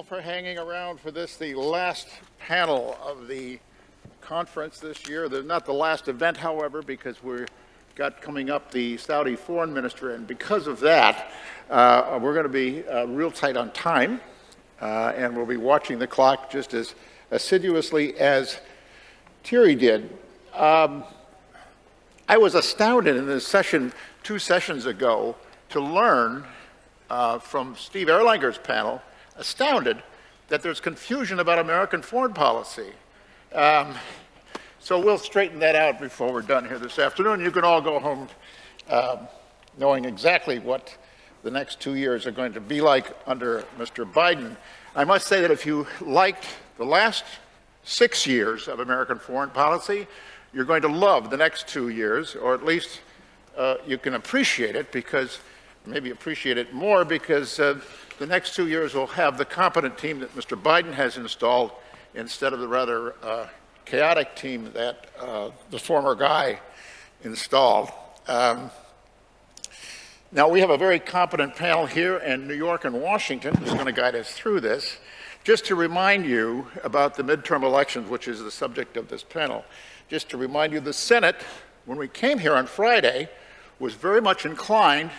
all for hanging around for this, the last panel of the conference this year. The, not the last event, however, because we've got coming up the Saudi foreign minister, and because of that, uh, we're going to be uh, real tight on time, uh, and we'll be watching the clock just as assiduously as Thierry did. Um, I was astounded in this session two sessions ago to learn uh, from Steve Erlanger's panel, astounded that there's confusion about American foreign policy. Um, so we'll straighten that out before we're done here this afternoon. You can all go home um, knowing exactly what the next two years are going to be like under Mr. Biden. I must say that if you liked the last six years of American foreign policy, you're going to love the next two years, or at least uh, you can appreciate it because maybe appreciate it more because uh, the next two years will have the competent team that Mr. Biden has installed instead of the rather uh, chaotic team that uh, the former guy installed. Um, now, we have a very competent panel here in New York and Washington who's going to guide us through this. Just to remind you about the midterm elections, which is the subject of this panel, just to remind you, the Senate, when we came here on Friday, was very much inclined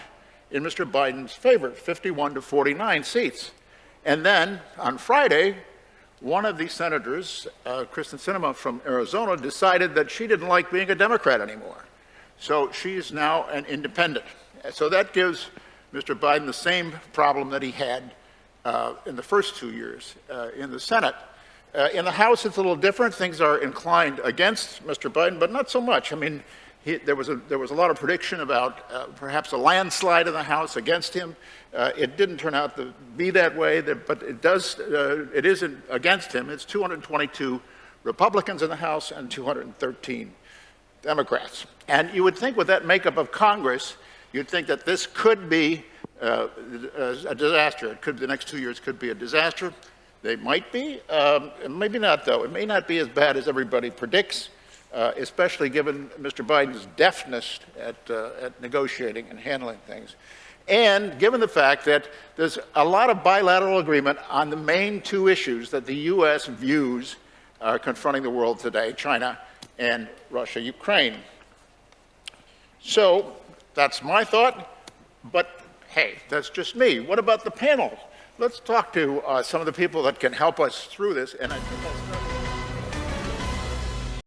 in Mr. Biden's favor, 51 to 49 seats. And then on Friday, one of the senators, uh, Kyrsten Sinema from Arizona, decided that she didn't like being a Democrat anymore. So she's now an independent. So that gives Mr. Biden the same problem that he had uh, in the first two years uh, in the Senate. Uh, in the House, it's a little different. Things are inclined against Mr. Biden, but not so much. I mean, he, there, was a, there was a lot of prediction about uh, perhaps a landslide in the House against him. Uh, it didn't turn out to be that way, but it does, uh, it isn't against him. It's 222 Republicans in the House and 213 Democrats. And you would think with that makeup of Congress, you'd think that this could be uh, a disaster. It could, the next two years could be a disaster. They might be, um, maybe not though. It may not be as bad as everybody predicts uh, especially given Mr. Biden's deafness at, uh, at negotiating and handling things. And given the fact that there's a lot of bilateral agreement on the main two issues that the U.S. views are confronting the world today, China and Russia, Ukraine. So that's my thought, but hey, that's just me. What about the panel? Let's talk to uh, some of the people that can help us through this. And I think start